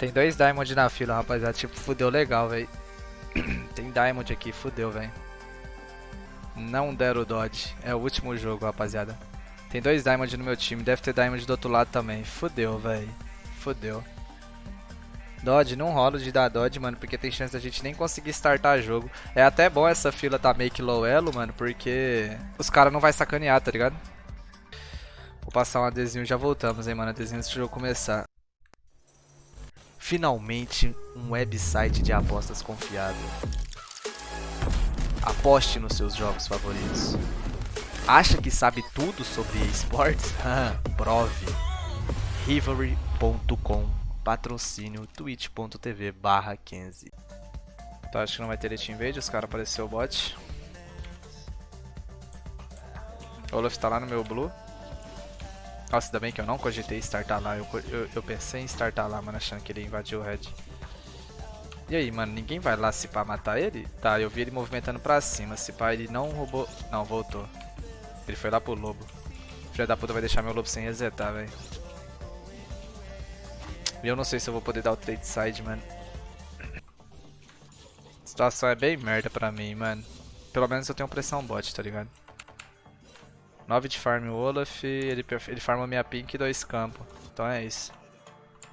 Tem dois Diamond na fila, rapaziada. Tipo, fudeu legal, velho. Tem Diamond aqui, fudeu, velho. Não deram o Dodge. É o último jogo, rapaziada. Tem dois Diamond no meu time. Deve ter Diamond do outro lado também. Fudeu, velho. Fudeu. Dodge, não rola de dar Dodge, mano, porque tem chance da gente nem conseguir startar jogo. É até bom essa fila tá meio que low elo, mano, porque os caras não vai sacanear, tá ligado? Vou passar um adesivo e já voltamos, hein, mano, adesivo antes do jogo começar. Finalmente, um website de apostas confiável. Aposte nos seus jogos favoritos. Acha que sabe tudo sobre esportes? Prove. Rivalry.com Patrocínio twitch.tv barra 15 Então acho que não vai ter Team Invade, os caras apareceu o bot. Olaf tá lá no meu blue. Nossa, ainda bem que eu não cogitei startar lá. Eu, eu, eu pensei em startar lá, mano, achando que ele invadiu o red. E aí, mano, ninguém vai lá se pá matar ele? Tá, eu vi ele movimentando pra cima. Se pá, ele não roubou... Não, voltou. Ele foi lá pro lobo. Filha da puta vai deixar meu lobo sem resetar, velho. E eu não sei se eu vou poder dar o trade side, mano. A situação é bem merda pra mim, mano. Pelo menos eu tenho pressão bot, tá ligado? 9 de farm o Olaf, ele, ele farma minha pink e dois campos. Então é isso.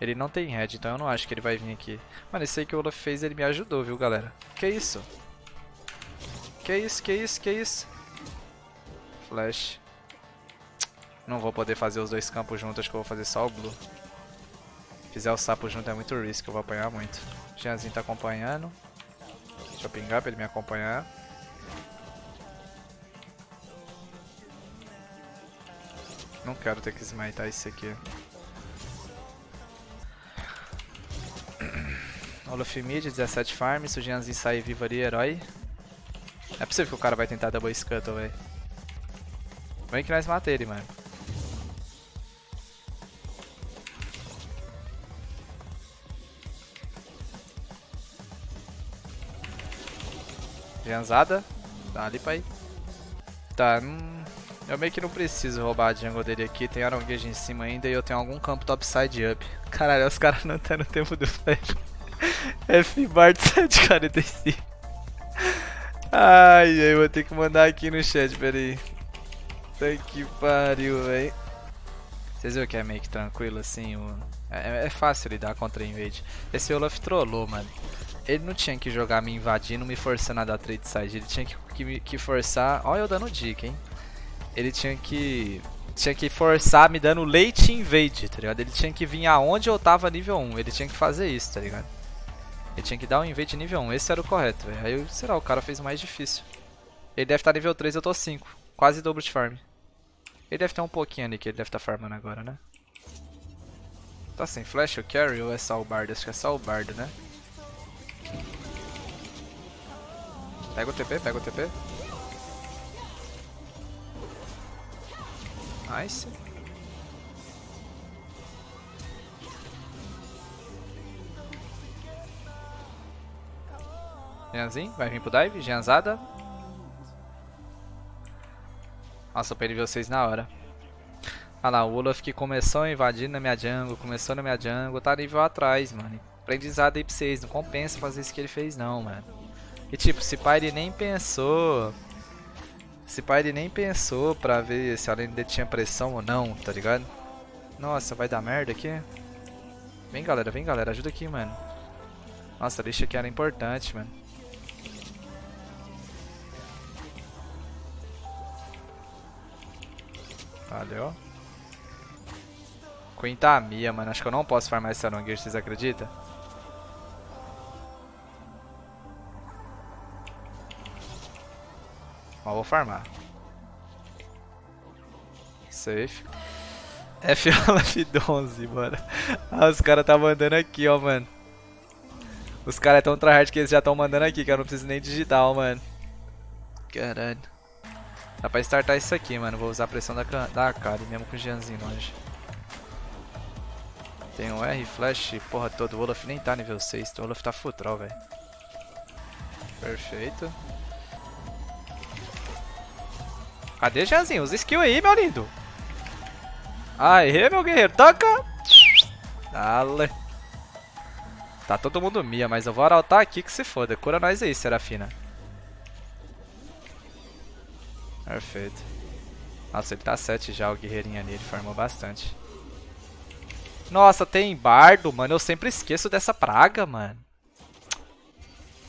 Ele não tem red, então eu não acho que ele vai vir aqui. Mano, esse aí que o Olaf fez, ele me ajudou, viu, galera? Que isso? Que isso, que isso, que isso? Flash. Não vou poder fazer os dois campos juntos, acho que eu vou fazer só o blue. Fizer o sapo junto é muito risk, eu vou apanhar muito. Jeanzinho tá acompanhando. Deixa eu pingar pra ele me acompanhar. Não quero ter que smitar isso aqui. Olaf mid, 17 farm, Jeanzinho sair vivo ali, herói. É possível que o cara vai tentar double scuttle, velho. Vem que nós mata ele, mano. Jeanzada. Tá ali pra ir. Tá, hum... Eu meio que não preciso roubar a jungle dele aqui, tem Aronguejo em cima ainda e eu tenho algum campo topside up. Caralho, os caras não estão no tempo do flash. F Bart 745. Ai, ai, vou ter que mandar aqui no chat, peraí. Tá que pariu, véi. Vocês viram que é meio que tranquilo assim? O... É, é, fácil lidar contra invade. Esse Olaf trollou, mano. Ele não tinha que jogar me invadindo, me forçando a dar trade side. Ele tinha que, que, que forçar. Olha eu dando dica, hein? Ele tinha que tinha que forçar me dando late invade, tá ligado? Ele tinha que vir aonde eu tava nível 1, ele tinha que fazer isso, tá ligado? Ele tinha que dar um invade nível 1, esse era o correto. Aí, será, o cara fez mais difícil. Ele deve estar tá nível 3, eu tô 5. Quase dobro de farm. Ele deve ter um pouquinho ali que ele deve estar tá farmando agora, né? Tá sem flash o carry ou é só o bardo? Acho que é só o bardo, né? Pega o TP, pega o TP. Nice. Jeanzinho, vai vir pro dive, Jeanzada. Nossa, eu perdi vocês na hora. Ah lá, o Olaf que começou invadindo na minha jungle, começou na minha jungle, tá nível atrás, mano. Aprendizado aí pra vocês, não compensa fazer isso que ele fez não, mano. E tipo, se pai ele nem pensou esse pai ele nem pensou pra ver se a lane dele tinha pressão ou não, tá ligado? Nossa, vai dar merda aqui. Vem galera, vem galera, ajuda aqui, mano. Nossa, a lixa aqui era importante, mano. Valeu. Queen tá minha, mano. Acho que eu não posso farmar esse Arongueiro, vocês acreditam? Vou farmar. Safe. F F11, mano. Ah, os caras tá mandando aqui, ó, mano. Os caras é tão tryhard que eles já estão mandando aqui, que eu não preciso nem digital, mano. Caralho. Dá pra startar isso aqui, mano. Vou usar a pressão da, da mesmo com o Jeanzinho longe. Tem um R, flash, porra todo. O Olaf nem tá nível 6, então o Olaf tá full troll, velho. Perfeito. Cadê, Janzinho? Usa skill aí, meu lindo. Aê, meu guerreiro. Toca. Dale. Tá todo mundo Mia, mas eu vou arautar aqui que se foda. Cura nós aí, Serafina. Perfeito. Nossa, ele tá 7 já, o guerreirinho ali. Ele farmou bastante. Nossa, tem bardo, mano. Eu sempre esqueço dessa praga, mano.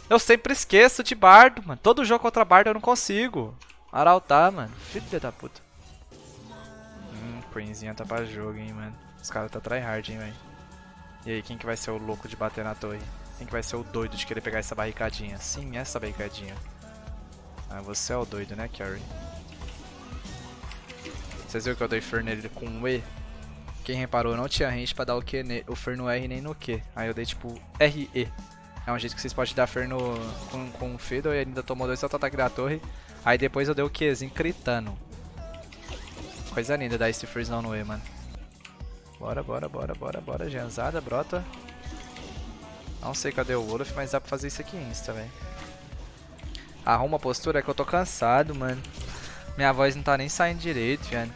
Eu sempre esqueço de bardo, mano. Todo jogo contra bardo eu não consigo. Arautar, mano. Filho da puta. Hum, Queenzinha tá pra jogo, hein, mano. Os caras tá tryhard, hein, velho. E aí, quem que vai ser o louco de bater na torre? Quem que vai ser o doido de querer pegar essa barricadinha? Sim, essa barricadinha. Ah, você é o doido, né, Carrie? Vocês viram que eu dei Fer nele com um E? Quem reparou, não tinha range pra dar o Q, o Fer no R nem no Q. Aí eu dei tipo RE. É um jeito que vocês podem dar Fer no, com, com o Fiddle e ainda tomou dois auto-ataque da torre. Aí depois eu dei o Qzinho critando. Coisa linda dar esse freeze no E, mano. Bora, bora, bora, bora, bora. Janzada, brota. Não sei cadê o Wolf, mas dá pra fazer isso aqui insta, velho. Arruma a postura, que eu tô cansado, mano. Minha voz não tá nem saindo direito, velho.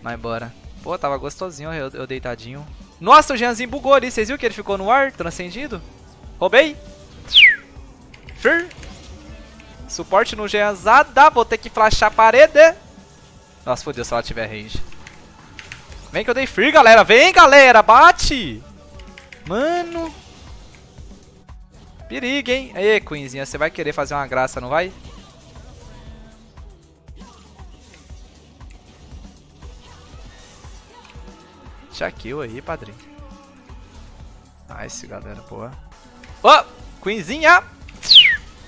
Mas bora. Pô, tava gostosinho eu, eu deitadinho. Nossa, o Jeanzinho bugou ali. Vocês viram que ele ficou no ar, transcendido? Roubei. Fir. Suporte no Jeanzada. Vou ter que flashar a parede. Nossa, fodeu se ela tiver range. Vem que eu dei free, galera. Vem, galera. Bate. Mano. Perigo, hein? Aí, Queenzinha. Você vai querer fazer uma graça, não vai? Já kill aí, padrinho. Nice, galera. Boa. Ó! Oh, Queenzinha!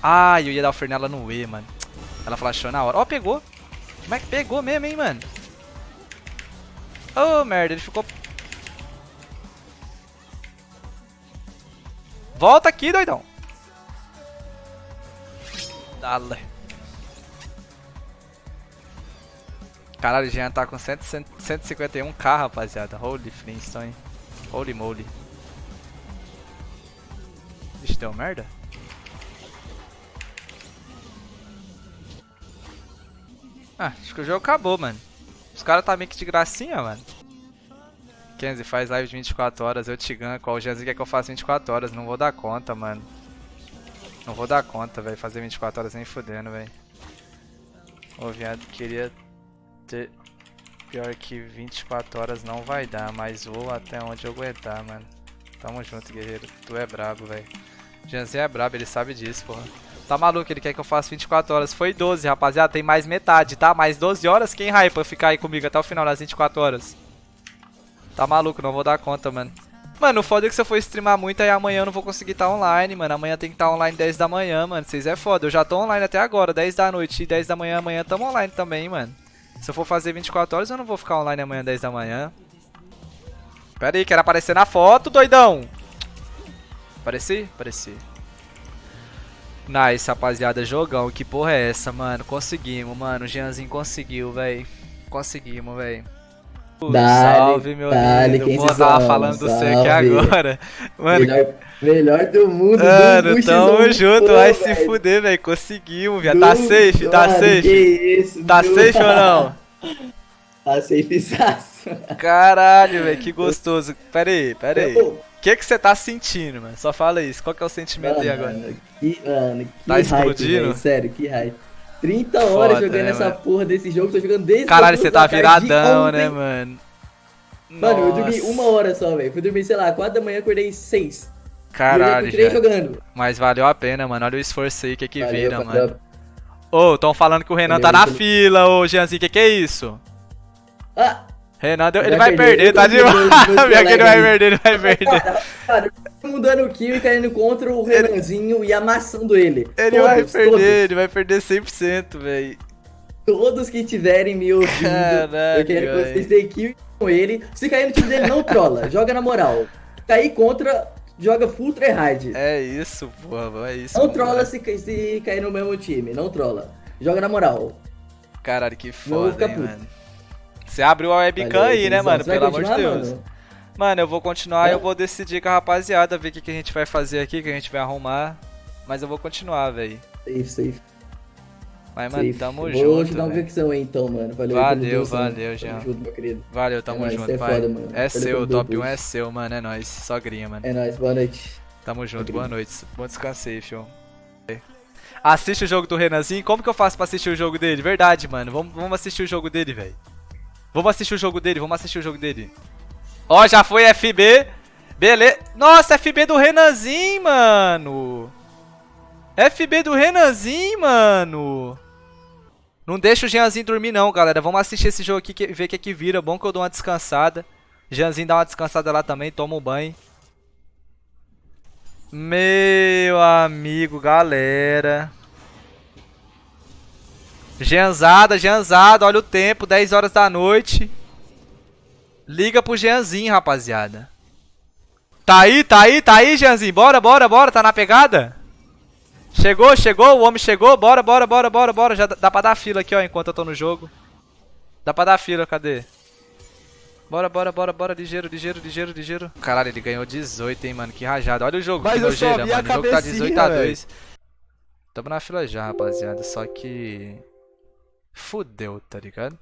Ai, eu ia dar o Fernela no E, mano. Ela flashou na hora. Ó, oh, pegou. Como é que pegou mesmo, hein, mano? Oh, merda, ele ficou... Volta aqui, doidão. Dale. Caralho, o Jean tá com 151k, rapaziada. Holy Flintstone. Holy moly. Vixe, deu merda? Ah, acho que o jogo acabou, mano. Os caras tá meio que de gracinha, mano. Kenzie, faz live de 24 horas, eu te ganho. Qual o Janzinho quer que eu faça 24 horas? Não vou dar conta, mano. Não vou dar conta, velho. Fazer 24 horas nem fudendo, velho. Ô, viado, queria ter... Pior que 24 horas não vai dar, mas vou até onde eu aguentar, mano. Tamo junto, guerreiro. Tu é brabo, velho. Janzinho é brabo, ele sabe disso, porra. Tá maluco, ele quer que eu faça 24 horas. Foi 12, rapaziada. Tem mais metade, tá? Mais 12 horas. Quem hypa ficar aí comigo até o final das 24 horas? Tá maluco, não vou dar conta, mano. Mano, o foda é que se eu for streamar muito, aí amanhã eu não vou conseguir estar tá online, mano. Amanhã tem que estar tá online 10 da manhã, mano. Vocês é foda. Eu já tô online até agora, 10 da noite e 10 da manhã. Amanhã tamo online também, mano. Se eu for fazer 24 horas, eu não vou ficar online amanhã 10 da manhã. Pera aí, quero aparecer na foto, doidão. Apareci? Apareci. Nice, rapaziada. Jogão. Que porra é essa, mano? Conseguimos, mano. O Jeanzinho conseguiu, velho. Conseguimos, velho. salve, meu dale, lindo. Pô, tava falando do você aqui agora. Mano, melhor, melhor do mundo. Mano, do tamo junto. Pô, vai véio. se fuder, velho. Conseguimos, viado. Tá safe? Tá safe? Que isso, tá safe ou não? tá safe, Caralho, velho. Que gostoso. Pera aí, pera aí. O que que você tá sentindo, mano? Só fala isso. Qual que é o sentimento mano, aí agora? Que, mano, que tá hype, explodindo? Véio, sério, que hype. 30 horas Foda, jogando né, essa mano? porra desse jogo, tô jogando desde Caralho, você tá viradão, né, mano? Mano, eu dormi Nossa. uma hora só, velho. Fui dormir, sei lá, 4 da manhã, acordei 6. Caralho, velho. jogando. Mas valeu a pena, mano. Olha o esforço aí, que que Valeu, vira, mano. Ô, tão falando que o Renan tá Valeu, na valeu. fila, ô, Jeanzinho, que que é isso? Ah, Renan, Vai ele vai perder, tá demais. Pior que ele vai perder, ele vai perder. cara, cara, todo mundo dando kill e caindo contra o Renanzinho e amassando ele. Ele todos, vai perder, Todos, ele vai perder 100%, velho. todos que tiverem me ouvindo, Caralho, eu quero que vocês deem kill com ele. Se cair no time dele, não trola. joga na moral. Cair contra, joga full tryhard. É isso, porra, é isso. Não mano. trola se, se cair no mesmo time, não trola. Joga na moral. Caralho, que foda, hein, mano. Você abriu a webcam aí, né, mano? Pelo amor de Deus. mano? Mano, eu vou continuar e É? eu vou decidir com a rapaziada, ver o que, que a gente vai fazer aqui, o que a gente vai arrumar. Mas eu vou continuar, velho. Safe, safe. Mas, mano, Safe. tamo Vou junto. te dar uma convicção aí então, mano. Valeu, aí Valeu, valeu, Jean. Tamo junto, meu querido. Valeu, tamo É nóis, junto, é pai. foda, mano. É Valeu seu, top 1 boost. é seu, mano. É nóis. Sogrinha, mano. É nóis, boa noite. Tamo junto, boa noite. Bom descanso aí, fio. Assiste o jogo do Renanzinho. Como que eu faço pra assistir o jogo dele? Verdade, mano. Vamos, vamos assistir o jogo dele, velho. Vamos assistir o jogo dele, vamos assistir o jogo dele. Ó, já foi FB. Beleza. Nossa, FB do Renanzinho, mano. FB do Renanzinho, mano. Não deixa o Jeanzinho dormir não, galera. Vamos assistir esse jogo aqui e ver o que, que vira. Bom que eu dou uma descansada. Jeanzinho dá uma descansada lá também, toma um banho. Meu amigo, galera. Jeanzada, Jeanzada, olha o tempo, 10 horas da noite. Liga pro Jeanzinho, rapaziada. Tá aí, tá aí, tá aí, Jeanzinho. Bora, bora, bora, tá na pegada? Chegou, chegou, o homem chegou. Bora, bora, bora, bora, bora. Já dá- pra dar fila aqui, ó, enquanto eu tô no jogo. Dá pra dar fila, cadê? Bora, bora, bora, bora, ligeiro, ligeiro, ligeiro, ligeiro. Caralho, ele ganhou 18, hein, mano, que rajada. Olha o jogo, Mas que nojeira, mano. O jogo tá cabecinha, 18 a 2. Tamo na fila já, rapaziada, só que... Fudeu, tá ligado?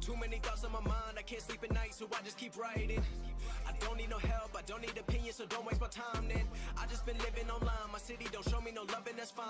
Too many thoughts on my mind, I can't sleep at night, so I just keep writing. I don't need no help, I don't need opinions, so don't waste my time then. I just been living online, my city don't show me no that's fine.